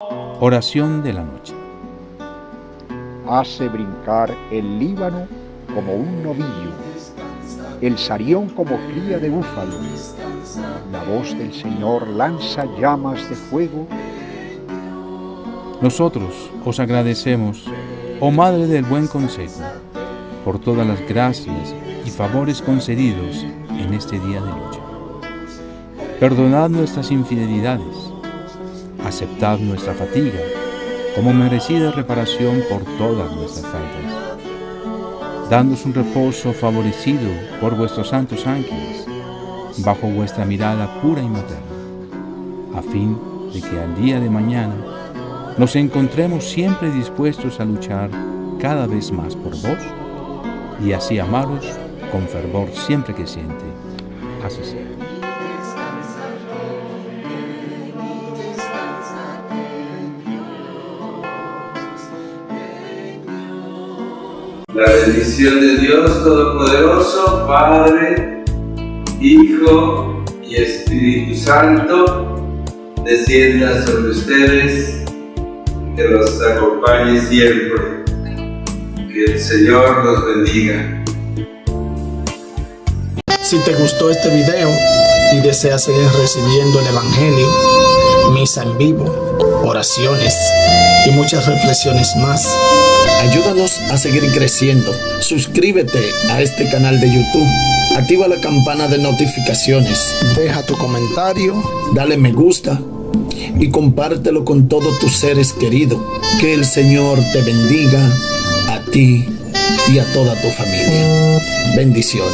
Oración de la noche. Hace brincar el Líbano como un novillo, el sarión como cría de búfalo. La voz del Señor lanza llamas de fuego. Nosotros os agradecemos, oh Madre del Buen Consejo, por todas las gracias y favores concedidos en este día de lucha. Perdonad nuestras infidelidades aceptad nuestra fatiga como merecida reparación por todas nuestras faltas. Dándos un reposo favorecido por vuestros santos ángeles, bajo vuestra mirada pura y materna, a fin de que al día de mañana nos encontremos siempre dispuestos a luchar cada vez más por vos y así amaros con fervor siempre que siente. Así sea. La bendición de Dios Todopoderoso, Padre, Hijo y Espíritu Santo, descienda sobre ustedes, que los acompañe siempre. Que el Señor los bendiga. Si te gustó este video y deseas seguir recibiendo el Evangelio, misa en vivo, oraciones y muchas reflexiones más, Ayúdanos a seguir creciendo. Suscríbete a este canal de YouTube. Activa la campana de notificaciones. Deja tu comentario. Dale me gusta. Y compártelo con todos tus seres queridos. Que el Señor te bendiga a ti y a toda tu familia. Bendiciones.